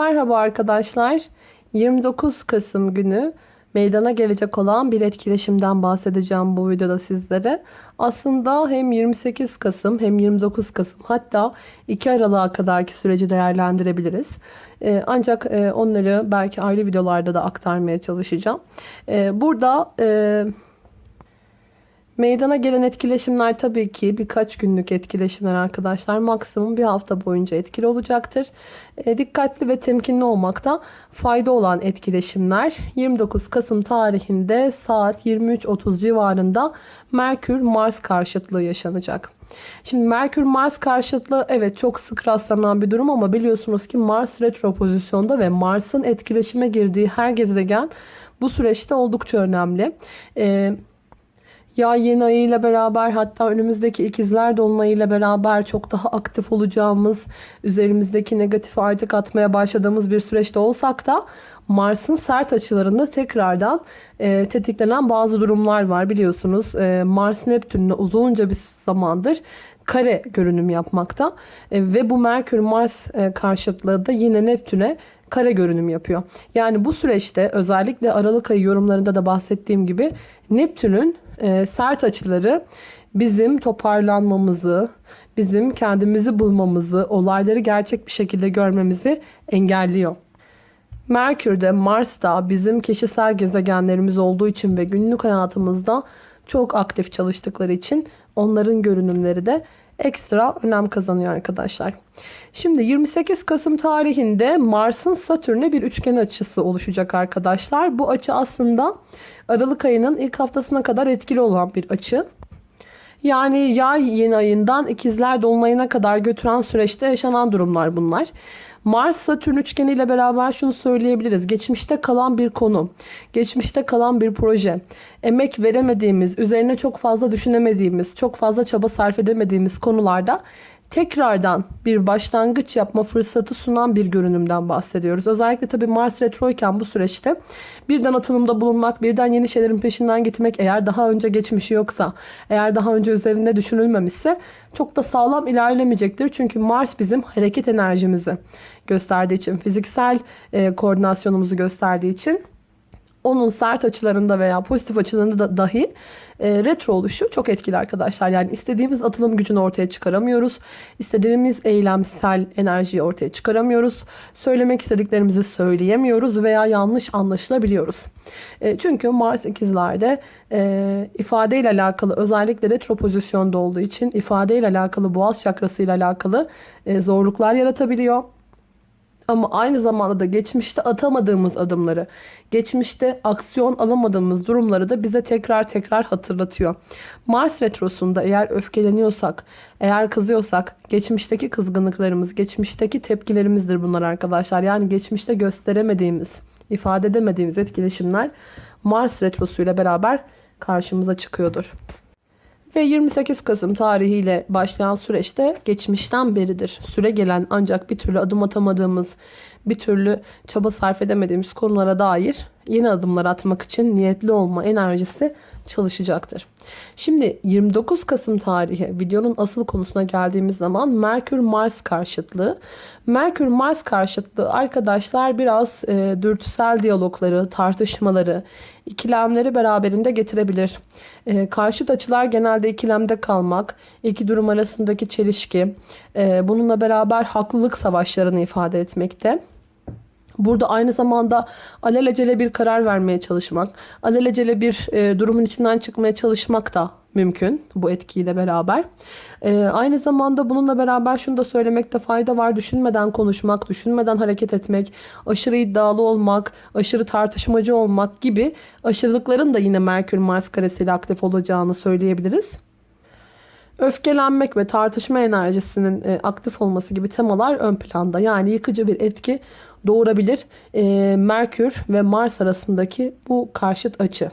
Merhaba arkadaşlar. 29 Kasım günü meydana gelecek olan bir etkileşimden bahsedeceğim bu videoda sizlere. Aslında hem 28 Kasım hem 29 Kasım hatta 2 Aralık'a kadarki süreci değerlendirebiliriz. Ee, ancak e, onları belki ayrı videolarda da aktarmaya çalışacağım. Ee, burada... E, Meydana gelen etkileşimler tabii ki birkaç günlük etkileşimler arkadaşlar. Maksimum bir hafta boyunca etkili olacaktır. E, dikkatli ve temkinli olmakta fayda olan etkileşimler 29 Kasım tarihinde saat 23.30 civarında Merkür-Mars karşıtlığı yaşanacak. Şimdi Merkür-Mars karşıtlığı evet çok sık rastlanan bir durum ama biliyorsunuz ki Mars retro pozisyonda ve Mars'ın etkileşime girdiği her gezegen bu süreçte oldukça önemli. Ee, ya yeni ayıyla beraber hatta önümüzdeki ikizler dolunayıyla beraber çok daha aktif olacağımız, üzerimizdeki negatifi artık atmaya başladığımız bir süreçte olsak da Mars'ın sert açılarında tekrardan e, tetiklenen bazı durumlar var biliyorsunuz. E, Mars Neptün'le uzunca bir zamandır kare görünüm yapmakta. E, ve bu Merkür-Mars e, karşıtlığı da yine Neptün'e kare görünüm yapıyor. Yani bu süreçte özellikle Aralık ayı yorumlarında da bahsettiğim gibi Neptün'ün e, sert açıları bizim toparlanmamızı, bizim kendimizi bulmamızı, olayları gerçek bir şekilde görmemizi engelliyor. Merkür'de, Mars'ta bizim kişisel gezegenlerimiz olduğu için ve günlük hayatımızda çok aktif çalıştıkları için onların görünümleri de ekstra önem kazanıyor arkadaşlar. Şimdi 28 Kasım tarihinde Mars'ın Satürn'e bir üçgen açısı oluşacak arkadaşlar. Bu açı aslında Aralık ayının ilk haftasına kadar etkili olan bir açı. Yani yay yeni ayından ikizler dolunayına kadar götüren süreçte yaşanan durumlar bunlar. Mars-Satürn üçgeni ile beraber şunu söyleyebiliriz. Geçmişte kalan bir konu, geçmişte kalan bir proje, emek veremediğimiz, üzerine çok fazla düşünemediğimiz, çok fazla çaba sarf edemediğimiz konularda tekrardan bir başlangıç yapma fırsatı sunan bir görünümden bahsediyoruz. Özellikle tabi Mars retroyken bu süreçte birden atılımda bulunmak, birden yeni şeylerin peşinden gitmek eğer daha önce geçmişi yoksa, eğer daha önce üzerinde düşünülmemişse çok da sağlam ilerlemeyecektir. Çünkü Mars bizim hareket enerjimizi gösterdiği için, fiziksel e, koordinasyonumuzu gösterdiği için onun sert açılarında veya pozitif açılarında da dahi e, retro oluşu çok etkili arkadaşlar. Yani istediğimiz atılım gücünü ortaya çıkaramıyoruz. İstediğimiz eylemsel enerjiyi ortaya çıkaramıyoruz. Söylemek istediklerimizi söyleyemiyoruz veya yanlış anlaşılabiliyoruz. E, çünkü Mars ikizlerde e, ifadeyle alakalı özellikle retro pozisyonda olduğu için ifadeyle alakalı boğaz çakrasıyla alakalı e, zorluklar yaratabiliyor. Ama aynı zamanda da geçmişte atamadığımız adımları, geçmişte aksiyon alamadığımız durumları da bize tekrar tekrar hatırlatıyor. Mars retrosunda eğer öfkeleniyorsak, eğer kızıyorsak, geçmişteki kızgınlıklarımız, geçmişteki tepkilerimizdir bunlar arkadaşlar. Yani geçmişte gösteremediğimiz, ifade edemediğimiz etkileşimler Mars retrosuyla beraber karşımıza çıkıyordur. Ve 28 Kasım tarihiyle başlayan süreçte geçmişten beridir. Süre gelen ancak bir türlü adım atamadığımız, bir türlü çaba sarf edemediğimiz konulara dair yeni adımlar atmak için niyetli olma enerjisi çalışacaktır. Şimdi 29 Kasım tarihi videonun asıl konusuna geldiğimiz zaman Merkür-Mars karşıtlığı. Merkür-Mars karşıtlığı arkadaşlar biraz e, dürtüsel diyalogları, tartışmaları, ikilemleri beraberinde getirebilir. E, karşıt açılar genelde ikilemde kalmak, iki durum arasındaki çelişki, e, bununla beraber haklılık savaşlarını ifade etmekte. Burada aynı zamanda alelacele bir karar vermeye çalışmak, alelacele bir e, durumun içinden çıkmaya çalışmak da mümkün bu etkiyle beraber. E, aynı zamanda bununla beraber şunu da söylemekte fayda var. Düşünmeden konuşmak, düşünmeden hareket etmek, aşırı iddialı olmak, aşırı tartışmacı olmak gibi aşırılıkların da yine Merkür-Mars karesiyle aktif olacağını söyleyebiliriz. Öfkelenmek ve tartışma enerjisinin e, aktif olması gibi temalar ön planda. Yani yıkıcı bir etki doğurabilir. E, Merkür ve Mars arasındaki bu karşıt açı.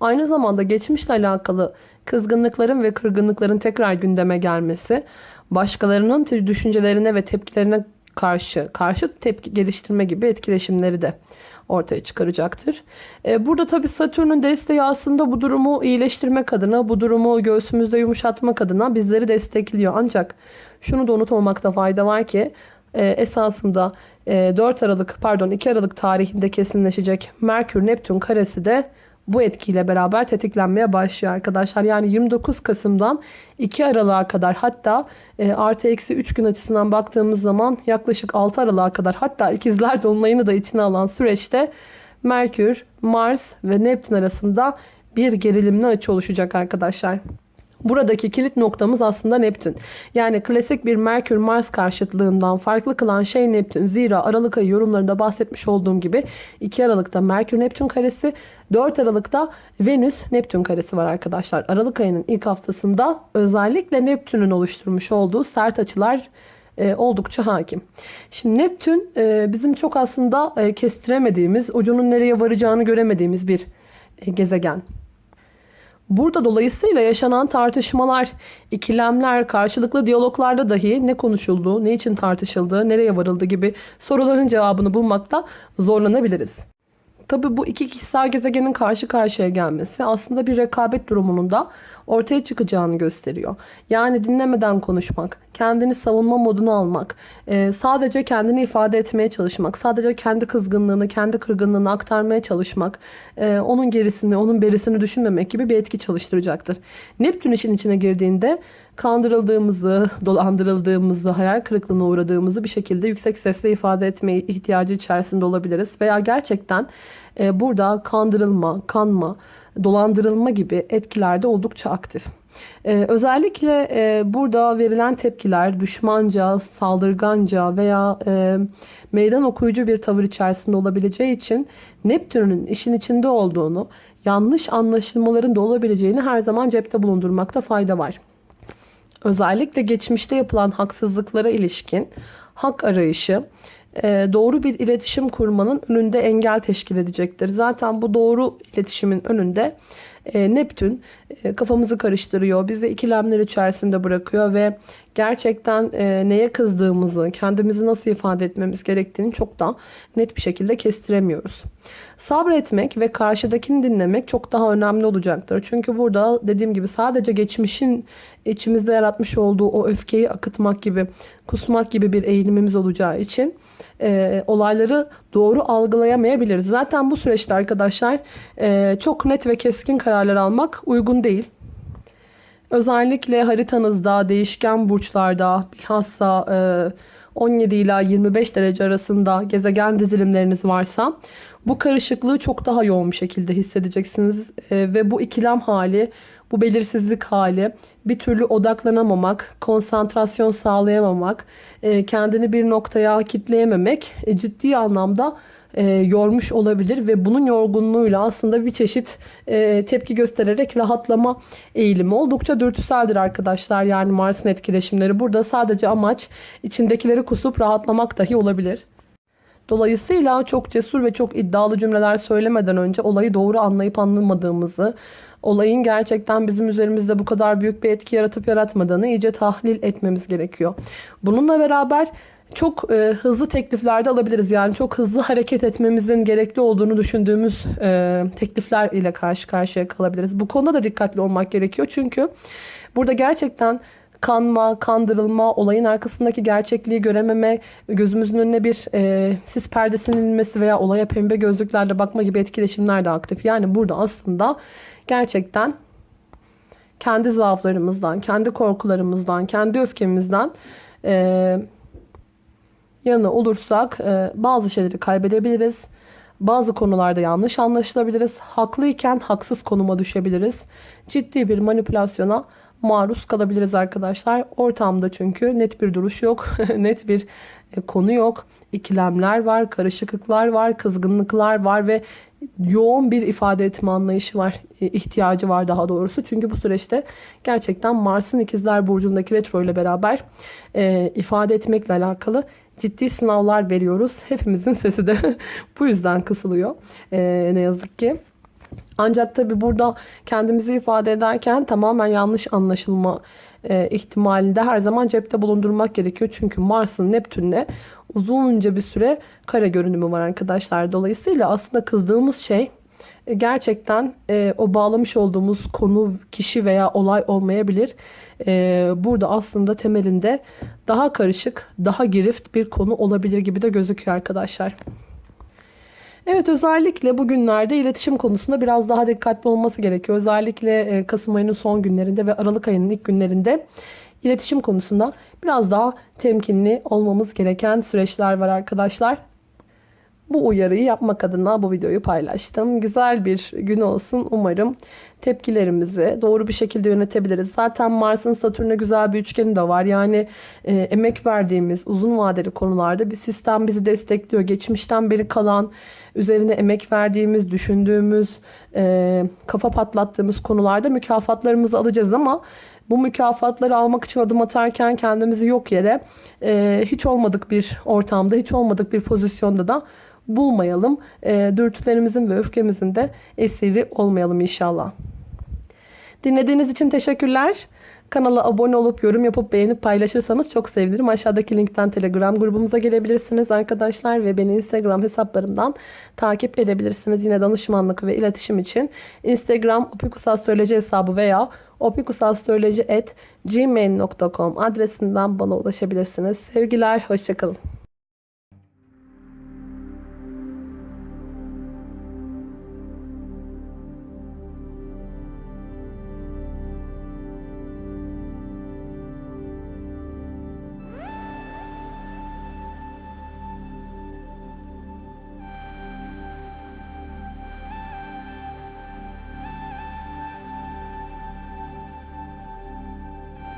Aynı zamanda geçmişle alakalı kızgınlıkların ve kırgınlıkların tekrar gündeme gelmesi, başkalarının düşüncelerine ve tepkilerine karşı karşı tepki geliştirme gibi etkileşimleri de ortaya çıkaracaktır. E, burada tabi Satürn'ün desteği aslında bu durumu iyileştirmek adına, bu durumu göğsümüzde yumuşatmak adına bizleri destekliyor. Ancak şunu da unutmamakta fayda var ki e, esasında e, 4 Aralık pardon 2 Aralık tarihinde kesinleşecek Merkür Neptün karesi de bu etkiyle beraber tetiklenmeye başlıyor arkadaşlar. Yani 29 Kasım'dan 2 Aralık'a kadar hatta e, artı eksi 3 gün açısından baktığımız zaman yaklaşık 6 Aralık'a kadar hatta ikizler dolunayını da içine alan süreçte Merkür, Mars ve Neptün arasında bir gerilimli açı oluşacak arkadaşlar. Buradaki kilit noktamız aslında Neptün. Yani klasik bir Merkür-Mars karşıtlığından farklı kılan şey Neptün. Zira Aralık ayı yorumlarında bahsetmiş olduğum gibi 2 Aralık'ta Merkür-Neptün karesi, 4 Aralık'ta Venüs-Neptün karesi var arkadaşlar. Aralık ayının ilk haftasında özellikle Neptün'ün oluşturmuş olduğu sert açılar e, oldukça hakim. Şimdi Neptün e, bizim çok aslında e, kestiremediğimiz, ucunun nereye varacağını göremediğimiz bir gezegen. Burada dolayısıyla yaşanan tartışmalar, ikilemler, karşılıklı diyaloglarda dahi ne konuşulduğu, ne için tartışıldığı, nereye varıldı gibi soruların cevabını bulmakta zorlanabiliriz. Tabi bu iki kişisel gezegenin karşı karşıya gelmesi aslında bir rekabet durumunun da ortaya çıkacağını gösteriyor. Yani dinlemeden konuşmak, kendini savunma moduna almak, e, sadece kendini ifade etmeye çalışmak, sadece kendi kızgınlığını, kendi kırgınlığını aktarmaya çalışmak, e, onun gerisini, onun berisini düşünmemek gibi bir etki çalıştıracaktır. Neptün işin içine girdiğinde kandırıldığımızı, dolandırıldığımızı, hayal kırıklığına uğradığımızı bir şekilde yüksek sesle ifade etmeye ihtiyacı içerisinde olabiliriz. Veya gerçekten e, burada kandırılma, kanma, dolandırılma gibi etkilerde oldukça aktif. Ee, özellikle e, burada verilen tepkiler düşmanca, saldırganca veya e, meydan okuyucu bir tavır içerisinde olabileceği için Neptün'ün işin içinde olduğunu, yanlış anlaşılmaların da olabileceğini her zaman cepte bulundurmakta fayda var. Özellikle geçmişte yapılan haksızlıklara ilişkin hak arayışı, doğru bir iletişim kurmanın önünde engel teşkil edecektir. Zaten bu doğru iletişimin önünde e, Neptün e, kafamızı karıştırıyor, bizi ikilemler içerisinde bırakıyor ve gerçekten neye kızdığımızı, kendimizi nasıl ifade etmemiz gerektiğini çok da net bir şekilde kestiremiyoruz. Sabretmek ve karşıdakini dinlemek çok daha önemli olacaktır. Çünkü burada dediğim gibi sadece geçmişin içimizde yaratmış olduğu o öfkeyi akıtmak gibi, kusmak gibi bir eğilimimiz olacağı için e, olayları doğru algılayamayabiliriz. Zaten bu süreçte arkadaşlar e, çok net ve keskin kararlar almak uygun değil. Özellikle haritanızda, değişken burçlarda, bilhassa e, 17 ila 25 derece arasında gezegen dizilimleriniz varsa bu karışıklığı çok daha yoğun bir şekilde hissedeceksiniz. E, ve bu ikilem hali, bu belirsizlik hali, bir türlü odaklanamamak, konsantrasyon sağlayamamak, e, kendini bir noktaya kitleyememek e, ciddi anlamda e, yormuş olabilir ve bunun yorgunluğuyla aslında bir çeşit tepki göstererek rahatlama eğilimi oldukça dürtüseldir arkadaşlar. Yani Mars'ın etkileşimleri burada sadece amaç içindekileri kusup rahatlamak dahi olabilir. Dolayısıyla çok cesur ve çok iddialı cümleler söylemeden önce olayı doğru anlayıp anlamadığımızı, olayın gerçekten bizim üzerimizde bu kadar büyük bir etki yaratıp yaratmadığını iyice tahlil etmemiz gerekiyor. Bununla beraber çok e, hızlı tekliflerde alabiliriz. Yani çok hızlı hareket etmemizin gerekli olduğunu düşündüğümüz e, teklifler ile karşı karşıya kalabiliriz. Bu konuda da dikkatli olmak gerekiyor. Çünkü burada gerçekten kanma, kandırılma, olayın arkasındaki gerçekliği görememe, gözümüzün önüne bir e, sis perdesinin inmesi veya olaya pembe gözlüklerle bakma gibi etkileşimler de aktif. Yani burada aslında gerçekten kendi zaaflarımızdan, kendi korkularımızdan, kendi öfkemizden e, yanı olursak e, bazı şeyleri kaybedebiliriz. Bazı konularda yanlış anlaşılabiliriz. Haklıyken haksız konuma düşebiliriz. Ciddi bir manipülasyona maruz kalabiliriz arkadaşlar. Ortamda çünkü net bir duruş yok. net bir e, konu yok. İkilemler var, karışıklıklar var, kızgınlıklar var ve yoğun bir ifade etme anlayışı var. E, ihtiyacı var daha doğrusu. Çünkü bu süreçte gerçekten Mars'ın ikizler burcundaki retro ile beraber e, ifade etmekle alakalı ciddi sınavlar veriyoruz. Hepimizin sesi de bu yüzden kısılıyor. E, ne yazık ki. Ancak tabi burada kendimizi ifade ederken tamamen yanlış anlaşılma e, ihtimalinde her zaman cepte bulundurmak gerekiyor. Çünkü Mars'ın Neptün'le uzunca bir süre kare görünümü var arkadaşlar. Dolayısıyla aslında kızdığımız şey e, gerçekten e, o bağlamış olduğumuz konu, kişi veya olay olmayabilir. E, burada aslında temelinde daha karışık, daha girift bir konu olabilir gibi de gözüküyor arkadaşlar. Evet özellikle bugünlerde iletişim konusunda biraz daha dikkatli olması gerekiyor. Özellikle e, Kasım ayının son günlerinde ve Aralık ayının ilk günlerinde iletişim konusunda biraz daha temkinli olmamız gereken süreçler var arkadaşlar. Bu uyarıyı yapmak adına bu videoyu paylaştım. Güzel bir gün olsun. Umarım tepkilerimizi doğru bir şekilde yönetebiliriz. Zaten Mars'ın Satürn'e güzel bir üçgeni de var. Yani e, emek verdiğimiz uzun vadeli konularda bir sistem bizi destekliyor. Geçmişten beri kalan, üzerine emek verdiğimiz, düşündüğümüz, e, kafa patlattığımız konularda mükafatlarımızı alacağız ama bu mükafatları almak için adım atarken kendimizi yok yere e, hiç olmadık bir ortamda, hiç olmadık bir pozisyonda da bulmayalım. E, dürtülerimizin ve öfkemizin de esiri olmayalım inşallah. Dinlediğiniz için teşekkürler. Kanala abone olup yorum yapıp beğenip paylaşırsanız çok sevinirim. Aşağıdaki linkten Telegram grubumuza gelebilirsiniz arkadaşlar ve beni Instagram hesaplarımdan takip edebilirsiniz. Yine danışmanlık ve iletişim için Instagram opikusastroloji hesabı veya opikusastroloji.gmail.com adresinden bana ulaşabilirsiniz. Sevgiler, hoşçakalın.